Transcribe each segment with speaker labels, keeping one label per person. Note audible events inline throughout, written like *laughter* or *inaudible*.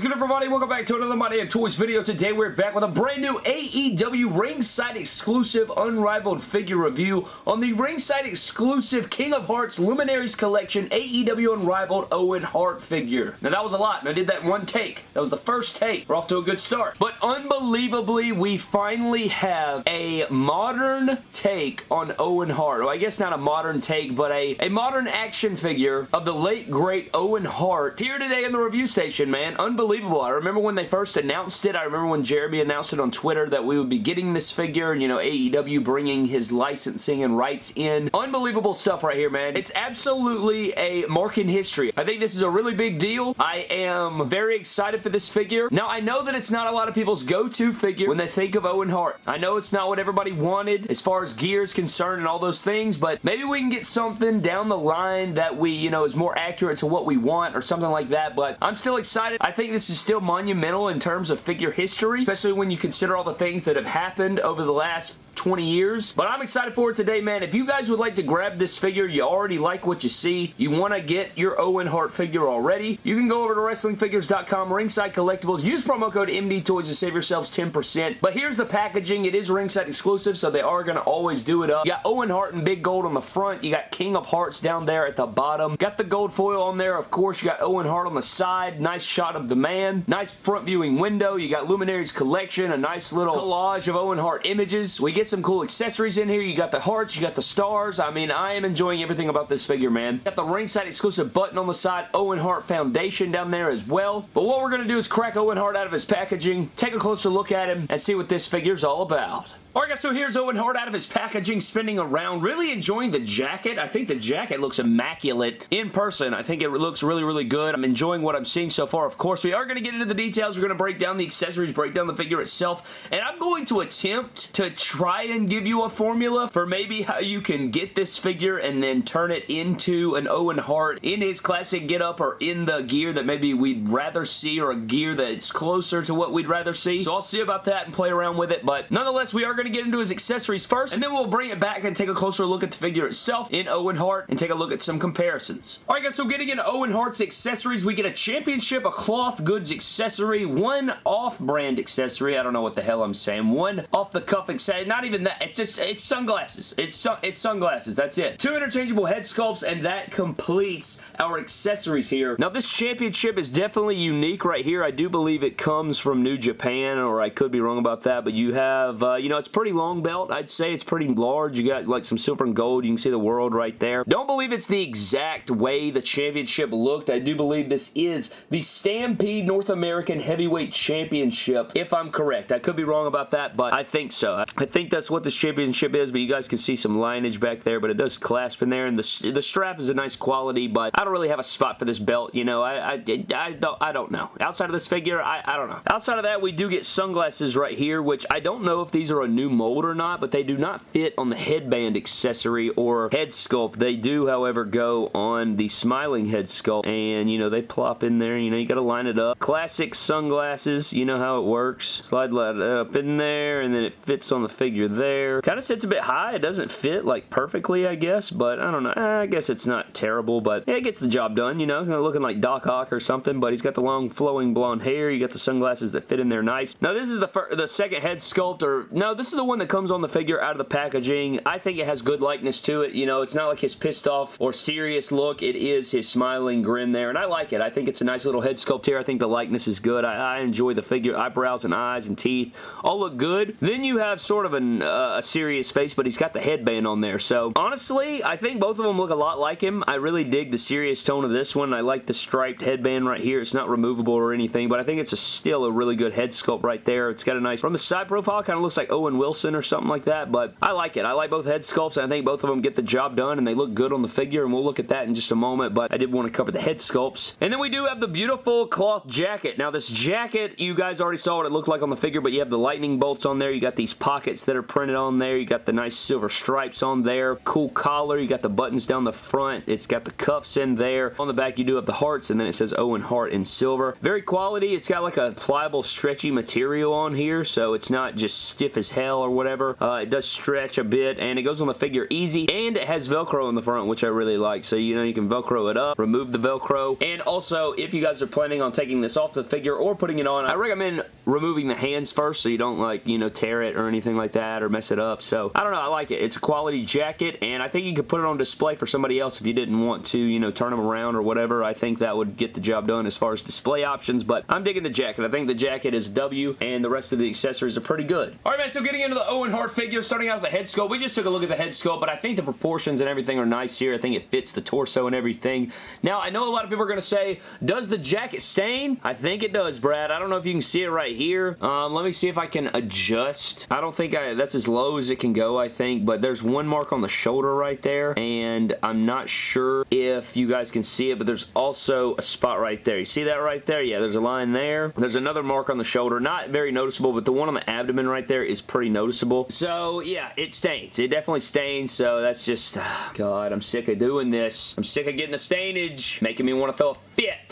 Speaker 1: is good everybody? Welcome back to another My Damn Toys video. Today we're back with a brand new AEW ringside exclusive unrivaled figure review on the ringside exclusive King of Hearts Luminaries Collection AEW Unrivaled Owen Hart figure. Now that was a lot and I did that one take. That was the first take. We're off to a good start. But unbelievably we finally have a modern take on Owen Hart. Well I guess not a modern take but a, a modern action figure of the late great Owen Hart here today in the review station man unbelievable. I remember when they first announced it. I remember when Jeremy announced it on Twitter that we would be getting this figure and, you know, AEW bringing his licensing and rights in. Unbelievable stuff right here, man. It's absolutely a mark in history. I think this is a really big deal. I am very excited for this figure. Now, I know that it's not a lot of people's go-to figure when they think of Owen Hart. I know it's not what everybody wanted as far as gear is concerned and all those things, but maybe we can get something down the line that we, you know, is more accurate to what we want or something like that, but I'm still excited. I think this is still monumental in terms of figure history, especially when you consider all the things that have happened over the last 20 years. But I'm excited for it today, man. If you guys would like to grab this figure, you already like what you see, you want to get your Owen Hart figure already, you can go over to WrestlingFigures.com, Ringside Collectibles, use promo code MDTOYS to save yourselves 10%. But here's the packaging. It is Ringside exclusive, so they are going to always do it up. You got Owen Hart in big gold on the front. You got King of Hearts down there at the bottom. Got the gold foil on there, of course. You got Owen Hart on the side. Nice shot of the man. Nice front viewing window. You got Luminaries Collection, a nice little collage of Owen Hart images. We get some cool accessories in here. You got the hearts, you got the stars. I mean, I am enjoying everything about this figure, man. Got the ringside exclusive button on the side, Owen Hart Foundation down there as well. But what we're going to do is crack Owen Hart out of his packaging, take a closer look at him, and see what this figure's all about. Alright guys, so here's Owen Hart out of his packaging, spinning around, really enjoying the jacket. I think the jacket looks immaculate in person. I think it looks really, really good. I'm enjoying what I'm seeing so far. Of course, we are going to get into the details. We're going to break down the accessories, break down the figure itself, and I'm going to attempt to try and give you a formula for maybe how you can get this figure and then turn it into an Owen Hart in his classic getup or in the gear that maybe we'd rather see or a gear that's closer to what we'd rather see. So I'll see about that and play around with it, but nonetheless, we are going to get into his accessories first, and then we'll bring it back and take a closer look at the figure itself in Owen Hart and take a look at some comparisons. Alright guys, so getting into Owen Hart's accessories, we get a championship, a cloth goods accessory, one off-brand accessory, I don't know what the hell I'm saying, one off-the-cuff accessory, not even that, it's just, it's sunglasses. It's, sun it's sunglasses, that's it. Two interchangeable head sculpts, and that completes our accessories here. Now this championship is definitely unique right here. I do believe it comes from New Japan, or I could be wrong about that, but you have, uh, you know, it's pretty long belt. I'd say it's pretty large. You got like some silver and gold. You can see the world right there. Don't believe it's the exact way the championship looked. I do believe this is the Stampede North American Heavyweight Championship, if I'm correct. I could be wrong about that, but I think so. I think that's what this championship is, but you guys can see some lineage back there, but it does clasp in there, and the, the strap is a nice quality, but I don't really have a spot for this belt, you know. I, I, I, don't, I don't know. Outside of this figure, I, I don't know. Outside of that, we do get sunglasses right here, which I don't know if these are a new mold or not, but they do not fit on the headband accessory or head sculpt. They do, however, go on the smiling head sculpt, and, you know, they plop in there. You know, you got to line it up. Classic sunglasses. You know how it works. Slide that up in there, and then it fits on the figure there. Kind of sits a bit high. It doesn't fit, like, perfectly, I guess, but I don't know. I guess it's not terrible, but yeah, it gets the job done, you know, kind of looking like Doc Ock or something, but he's got the long flowing blonde hair. You got the sunglasses that fit in there nice. Now, this is the, the second head sculpt, or no, this is the one that comes on the figure out of the packaging. I think it has good likeness to it. You know, it's not like his pissed off or serious look. It is his smiling grin there, and I like it. I think it's a nice little head sculpt here. I think the likeness is good. I, I enjoy the figure. Eyebrows and eyes and teeth all look good. Then you have sort of an, uh, a serious face, but he's got the headband on there. So, honestly, I think both of them look a lot like him. I really dig the serious tone of this one. I like the striped headband right here. It's not removable or anything, but I think it's a, still a really good head sculpt right there. It's got a nice, from the side profile, kind of looks like Owen Wilson or something like that, but I like it. I like both head sculpts, and I think both of them get the job done, and they look good on the figure, and we'll look at that in just a moment, but I did want to cover the head sculpts. And then we do have the beautiful cloth jacket. Now, this jacket, you guys already saw what it looked like on the figure, but you have the lightning bolts on there. You got these pockets that are printed on there. You got the nice silver stripes on there. Cool collar. You got the buttons down the front. It's got the cuffs in there. On the back, you do have the hearts, and then it says Owen Hart in silver. Very quality. It's got like a pliable, stretchy material on here, so it's not just stiff as hell or whatever. Uh, it does stretch a bit, and it goes on the figure easy, and it has Velcro in the front, which I really like. So, you know, you can Velcro it up, remove the Velcro, and also, if you guys are planning on taking this off the figure or putting it on, I recommend removing the hands first so you don't, like, you know, tear it or anything like that or mess it up. So, I don't know. I like it. It's a quality jacket, and I think you could put it on display for somebody else if you didn't want to, you know, turn them around or whatever. I think that would get the job done as far as display options, but I'm digging the jacket. I think the jacket is W, and the rest of the accessories are pretty good. All right, man, so getting into the Owen Hart figure, starting out with the head sculpt. We just took a look at the head sculpt, but I think the proportions and everything are nice here. I think it fits the torso and everything. Now, I know a lot of people are going to say, does the jacket stain? I think it does, Brad. I don't know if you can see it right here. Um, let me see if I can adjust. I don't think I, that's as low as it can go, I think, but there's one mark on the shoulder right there, and I'm not sure if you guys can see it, but there's also a spot right there. You see that right there? Yeah, there's a line there. There's another mark on the shoulder. Not very noticeable, but the one on the abdomen right there is pretty noticeable. So, yeah, it stains. It definitely stains, so that's just... Oh, God, I'm sick of doing this. I'm sick of getting the stainage, making me want to throw a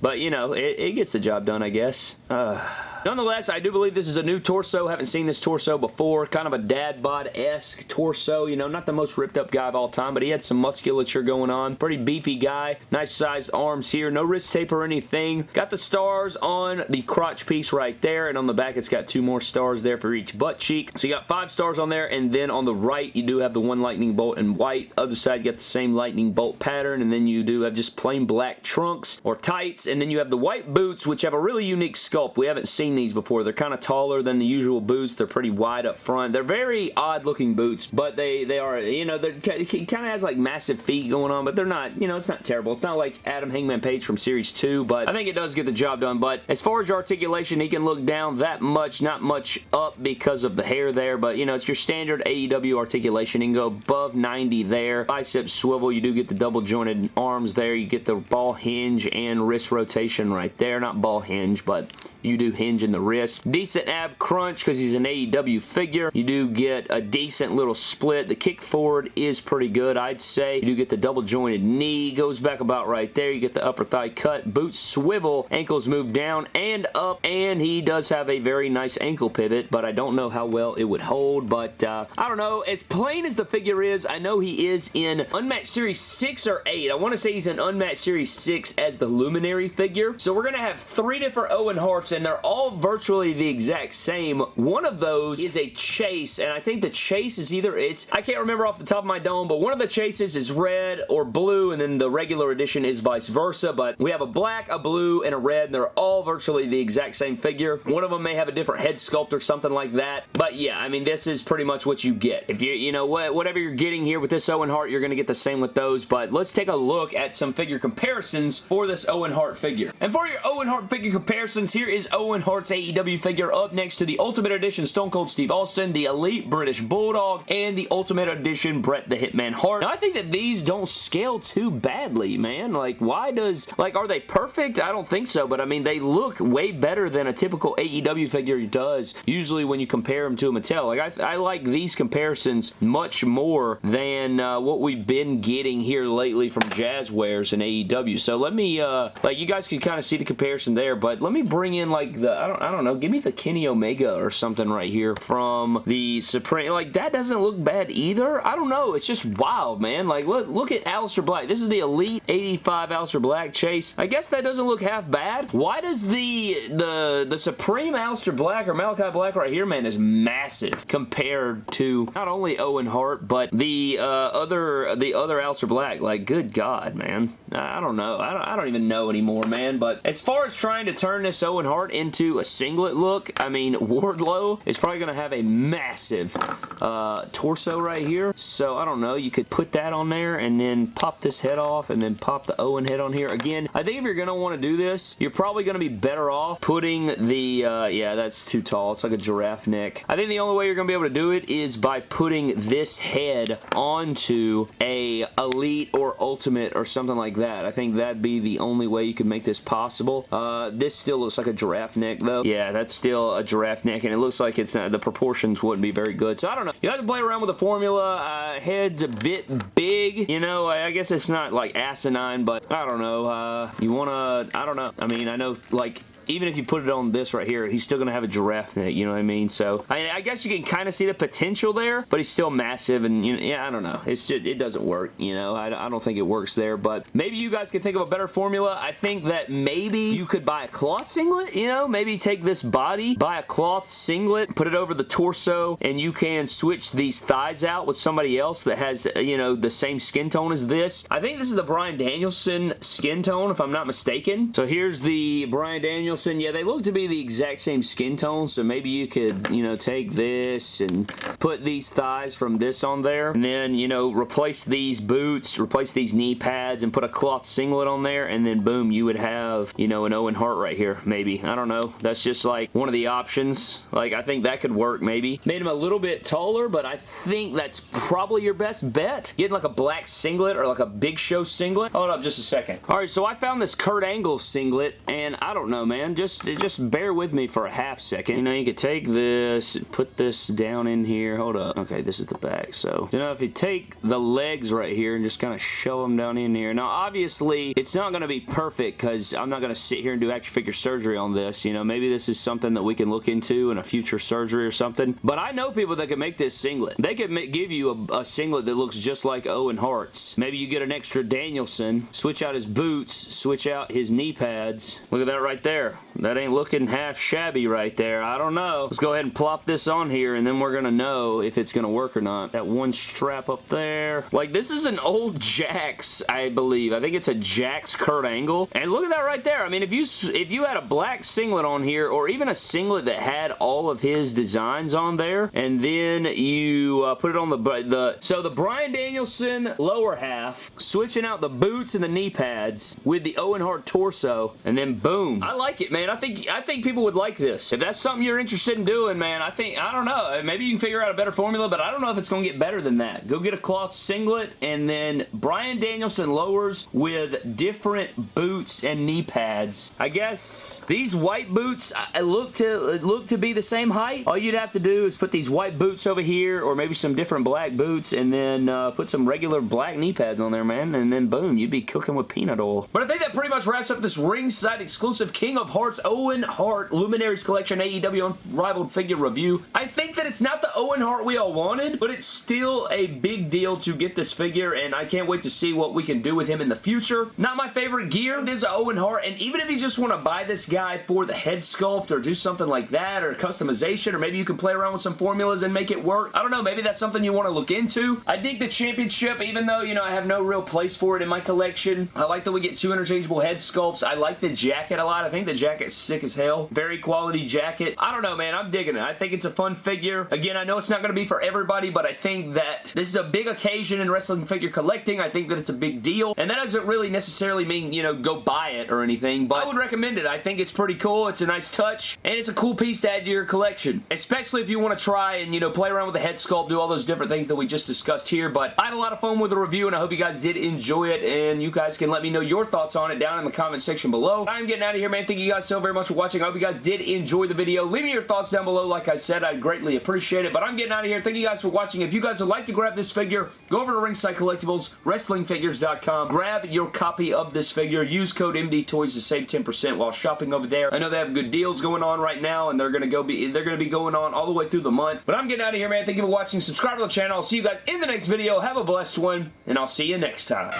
Speaker 1: But, you know, it, it gets the job done, I guess. Uh... Nonetheless, I do believe this is a new torso. Haven't seen this torso before. Kind of a dad bod-esque torso. You know, not the most ripped up guy of all time, but he had some musculature going on. Pretty beefy guy. Nice sized arms here. No wrist tape or anything. Got the stars on the crotch piece right there, and on the back it's got two more stars there for each butt cheek. So you got five stars on there, and then on the right you do have the one lightning bolt in white. Other side you got the same lightning bolt pattern, and then you do have just plain black trunks or tights, and then you have the white boots, which have a really unique sculpt. We haven't seen these before. They're kind of taller than the usual boots. They're pretty wide up front. They're very odd looking boots, but they, they are, you know, they're, it kind of has like massive feet going on, but they're not, you know, it's not terrible. It's not like Adam Hangman Page from Series 2, but I think it does get the job done. But as far as your articulation, he can look down that much, not much up because of the hair there, but, you know, it's your standard AEW articulation. He can go above 90 there. Bicep swivel, you do get the double jointed arms there. You get the ball hinge and wrist rotation right there. Not ball hinge, but you do hinge in the wrist. Decent ab crunch because he's an AEW figure. You do get a decent little split. The kick forward is pretty good, I'd say. You do get the double jointed knee. Goes back about right there. You get the upper thigh cut. Boots swivel. Ankles move down and up. And he does have a very nice ankle pivot, but I don't know how well it would hold. But uh, I don't know. As plain as the figure is, I know he is in Unmatched Series 6 or 8. I want to say he's in Unmatched Series 6 as the Luminary figure. So we're going to have three different Owen Harts, and they're all virtually the exact same. One of those is a chase, and I think the chase is either, it's, I can't remember off the top of my dome, but one of the chases is red or blue, and then the regular edition is vice versa, but we have a black, a blue, and a red, and they're all virtually the exact same figure. One of them may have a different head sculpt or something like that, but yeah, I mean, this is pretty much what you get. If you, you know, what, whatever you're getting here with this Owen Hart, you're going to get the same with those, but let's take a look at some figure comparisons for this Owen Hart figure. And for your Owen Hart figure comparisons, here is Owen Hart's AEW figure up next to the Ultimate Edition Stone Cold Steve Austin, the Elite British Bulldog, and the Ultimate Edition Bret the Hitman Hart. Now, I think that these don't scale too badly, man. Like, why does... Like, are they perfect? I don't think so, but I mean, they look way better than a typical AEW figure does, usually when you compare them to a Mattel. Like, I, I like these comparisons much more than uh, what we've been getting here lately from Jazwares and AEW. So let me, uh, like, you guys can kind of see the comparison there, but let me bring in, like, the, I don't, I don't know, give me the Kenny Omega or something right here from the Supreme, like that doesn't look bad either. I don't know, it's just wild, man. Like look, look at Aleister Black. This is the Elite 85 Aleister Black chase. I guess that doesn't look half bad. Why does the, the, the Supreme Aleister Black or Malachi Black right here, man, is massive compared to not only Owen Hart, but the uh, other, the other Aleister Black. Like, good God, man. I don't know. I don't, I don't even know anymore, man. But as far as trying to turn this Owen Hart into a singlet look, I mean, *laughs* Wardlow is probably going to have a massive uh, torso right here. So, I don't know. You could put that on there and then pop this head off and then pop the Owen head on here. Again, I think if you're going to want to do this, you're probably going to be better off putting the, uh, yeah, that's too tall. It's like a giraffe neck. I think the only way you're going to be able to do it is by putting this head onto a Elite or Ultimate or something like that. I think that'd be the only way you could make this possible. Uh, this still looks like a giraffe neck though. Yeah, that's still a giraffe neck and it looks like it's uh, the proportions wouldn't be very good. So I don't know. You have to play around with the formula. Uh, head's a bit big. You know, I, I, guess it's not like asinine, but I don't know. Uh, you want to, I don't know. I mean, I know like even if you put it on this right here, he's still going to have a giraffe in it, you know what I mean? So, I, mean, I guess you can kind of see the potential there, but he's still massive, and, you know, yeah, I don't know. It's just, it doesn't work, you know? I, I don't think it works there, but maybe you guys can think of a better formula. I think that maybe you could buy a cloth singlet, you know? Maybe take this body, buy a cloth singlet, put it over the torso, and you can switch these thighs out with somebody else that has, uh, you know, the same skin tone as this. I think this is the Bryan Danielson skin tone, if I'm not mistaken. So here's the Bryan Danielson. Yeah, they look to be the exact same skin tone, so maybe you could, you know, take this and put these thighs from this on there, and then, you know, replace these boots, replace these knee pads, and put a cloth singlet on there, and then boom, you would have, you know, an Owen Hart right here, maybe. I don't know. That's just like one of the options. Like, I think that could work, maybe. Made him a little bit taller, but I think that's probably your best bet. Getting like a black singlet or like a Big Show singlet. Hold up just a second. All right, so I found this Kurt Angle singlet, and I don't know, man. Just, just bear with me for a half second. You know, you could take this, put this down in here. Hold up. Okay, this is the back. So, you know, if you take the legs right here and just kind of shove them down in here. Now, obviously, it's not going to be perfect because I'm not going to sit here and do action figure surgery on this. You know, maybe this is something that we can look into in a future surgery or something. But I know people that can make this singlet. They could give you a, a singlet that looks just like Owen Hart's. Maybe you get an extra Danielson, switch out his boots, switch out his knee pads. Look at that right there. That ain't looking half shabby right there. I don't know. Let's go ahead and plop this on here and then we're going to know if it's going to work or not. That one strap up there. Like this is an old Jakks, I believe. I think it's a Jakks Kurt Angle. And look at that right there. I mean, if you if you had a black singlet on here or even a singlet that had all of his designs on there and then you uh, put it on the, the so the Bryan Danielson lower half, switching out the boots and the knee pads with the Owen Hart torso and then boom. I like it, man man. I think I think people would like this. If that's something you're interested in doing, man, I think, I don't know. Maybe you can figure out a better formula, but I don't know if it's going to get better than that. Go get a cloth singlet and then Brian Danielson lowers with different boots and knee pads. I guess these white boots look to look to be the same height. All you'd have to do is put these white boots over here or maybe some different black boots and then uh, put some regular black knee pads on there, man, and then boom, you'd be cooking with peanut oil. But I think that pretty much wraps up this ringside exclusive King of Hearts Owen Hart Luminaries Collection AEW Unrivaled Figure Review. I think that it's not the Owen Hart we all wanted, but it's still a big deal to get this figure, and I can't wait to see what we can do with him in the future. Not my favorite gear it is Owen Hart, and even if you just want to buy this guy for the head sculpt or do something like that, or customization, or maybe you can play around with some formulas and make it work. I don't know, maybe that's something you want to look into. I dig the championship, even though, you know, I have no real place for it in my collection. I like that we get two interchangeable head sculpts. I like the jacket a lot. I think the jacket's sick as hell. Very quality jacket. I don't know, man. I'm digging it. I think it's a fun figure. Again, I know it's not going to be for everybody, but I think that this is a big occasion in wrestling figure collecting. I think that it's a big deal, and that doesn't really necessarily mean, you know, go buy it or anything, but I would recommend it. I think it's pretty cool. It's a nice touch, and it's a cool piece to add to your collection, especially if you want to try and, you know, play around with the head sculpt, do all those different things that we just discussed here, but I had a lot of fun with the review, and I hope you guys did enjoy it, and you guys can let me know your thoughts on it down in the comment section below. I'm getting out of here, man. Thank you guys so very much for watching. I hope you guys did enjoy the video. Leave me your thoughts down below. Like I said, I'd greatly appreciate it. But I'm getting out of here. Thank you guys for watching. If you guys would like to grab this figure, go over to Ringside Collectibles, WrestlingFigures.com. Grab your copy of this figure. Use code MDTOYS to save 10% while shopping over there. I know they have good deals going on right now, and they're gonna go be they're gonna be going on all the way through the month. But I'm getting out of here, man. Thank you for watching. Subscribe to the channel. I'll see you guys in the next video. Have a blessed one, and I'll see you next time.